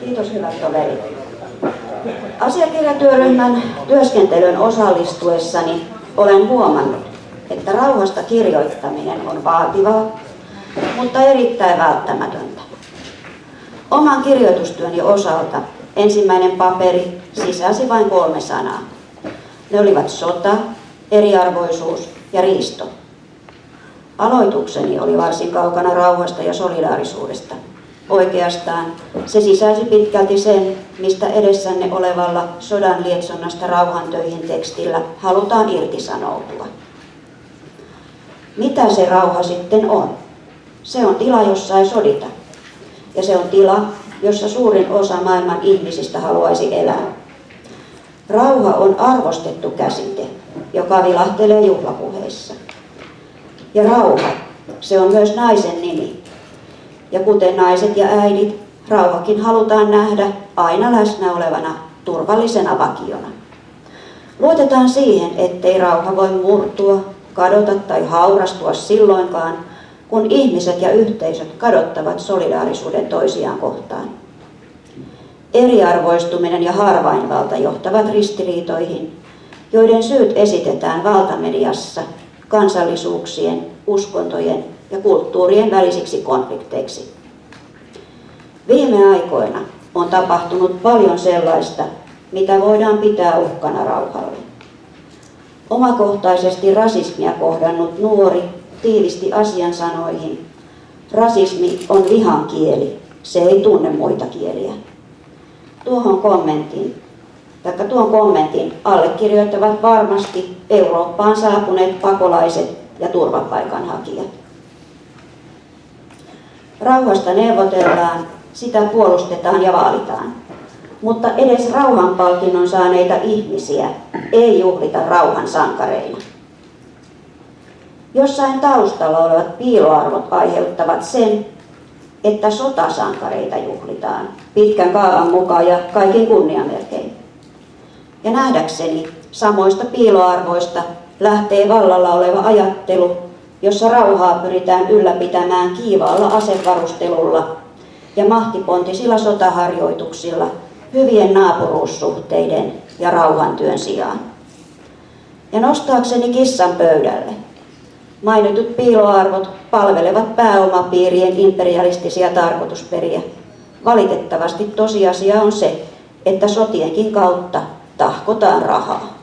Kiitos hyvät toverit. Asiakirjatyöryhmän työskentelyn osallistuessani olen huomannut, että rauhasta kirjoittaminen on vaativaa, mutta erittäin välttämätöntä. Oman kirjoitustyöni osalta ensimmäinen paperi sisälsi vain kolme sanaa. Ne olivat sota, eriarvoisuus ja riisto. Aloitukseni oli varsin kaukana rauhasta ja solidaarisuudesta. Oikeastaan se sisälsi pitkälti sen, mistä edessänne olevalla sodan lietsonnasta rauhantöihin tekstillä halutaan irtisanoutua. Mitä se rauha sitten on? Se on tila, jossa ei sodita. Ja se on tila, jossa suurin osa maailman ihmisistä haluaisi elää. Rauha on arvostettu käsite, joka vilahtelee juhlapuheissa. Ja rauha, se on myös naisen nimi. Ja kuten naiset ja äidit, rauhakin halutaan nähdä aina läsnä olevana turvallisena vakiona. Luotetaan siihen, ettei rauha voi murtua, kadota tai haurastua silloinkaan, kun ihmiset ja yhteisöt kadottavat solidaarisuuden toisiaan kohtaan. Eriarvoistuminen ja harvainvalta johtavat ristiriitoihin, joiden syyt esitetään valtamediassa kansallisuuksien, uskontojen ja kulttuurien välisiksi konflikteiksi. Viime aikoina on tapahtunut paljon sellaista, mitä voidaan pitää uhkana rauhalle. Omakohtaisesti rasismia kohdannut nuori tiivisti asian sanoihin. Rasismi on vihan kieli, se ei tunne muita kieliä. Tuohon kommenttiin, taikka tuon kommentin allekirjoittavat varmasti Eurooppaan saapuneet pakolaiset ja turvapaikanhakijat. Rauhasta neuvotellaan, sitä puolustetaan ja vaalitaan. Mutta edes rauhanpalkinnon saaneita ihmisiä ei juhlita rauhan sankareina. Jossain taustalla olevat piiloarvot aiheuttavat sen, että sotasankareita juhlitaan pitkän kaavan mukaan ja kaikin kunniamerkein. Ja nähdäkseni samoista piiloarvoista lähtee vallalla oleva ajattelu, jossa rauhaa pyritään ylläpitämään kiivaalla asevarustelulla ja mahtipontisilla sotaharjoituksilla hyvien naapuruussuhteiden ja rauhantyön sijaan. Ja nostaakseni kissan pöydälle, Mainitut piiloarvot palvelevat pääomapiirien imperialistisia tarkoitusperiä. Valitettavasti tosiasia on se, että sotienkin kautta tahkotaan rahaa.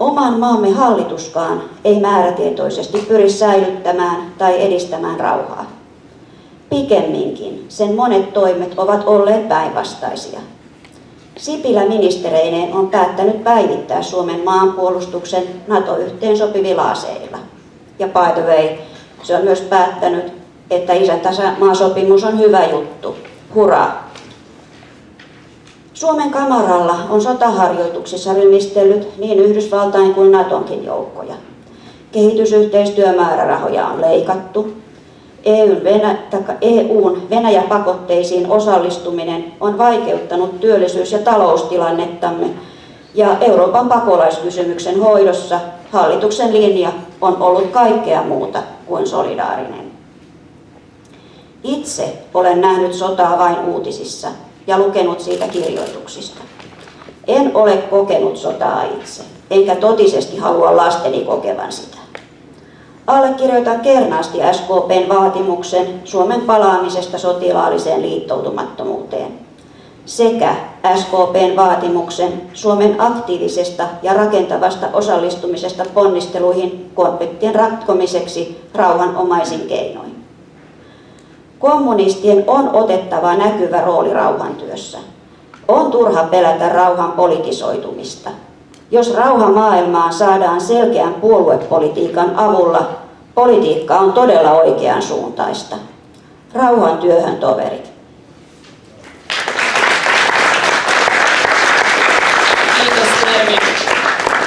Oman maamme hallituskaan ei määrätietoisesti pyri säilyttämään tai edistämään rauhaa. Pikemminkin sen monet toimet ovat olleet päinvastaisia. Sipilä ministereineen on päättänyt päivittää Suomen maanpuolustuksen NATO-yhteensopivilla aseilla. Ja by the way, se on myös päättänyt, että isäntämaasopimus on hyvä juttu. Hurra! Suomen kamaralla on sotaharjoituksissa rymistellyt niin Yhdysvaltain kuin Natonkin joukkoja. Kehitysyhteistyömäärärahoja on leikattu, EUn, Venä, EUn Venäjä-pakotteisiin osallistuminen on vaikeuttanut työllisyys- ja taloustilannettamme ja Euroopan pakolaiskysymyksen hoidossa hallituksen linja on ollut kaikkea muuta kuin solidaarinen. Itse olen nähnyt sotaa vain uutisissa ja lukenut siitä kirjoituksista. En ole kokenut sotaa itse, enkä totisesti halua lasteni kokevan sitä. Allekirjoitan kernaasti SKPn vaatimuksen Suomen palaamisesta sotilaalliseen liittoutumattomuuteen sekä SKPn vaatimuksen Suomen aktiivisesta ja rakentavasta osallistumisesta ponnisteluihin konfliktien ratkomiseksi rauhanomaisin keinoin. Kommunistien on otettava näkyvä rooli rauhantyössä. On turha pelätä rauhan politisoitumista. Jos rauha maailmaan saadaan selkeän puoluepolitiikan avulla, politiikka on todella oikean suuntaista. Rauhan työhön toverit.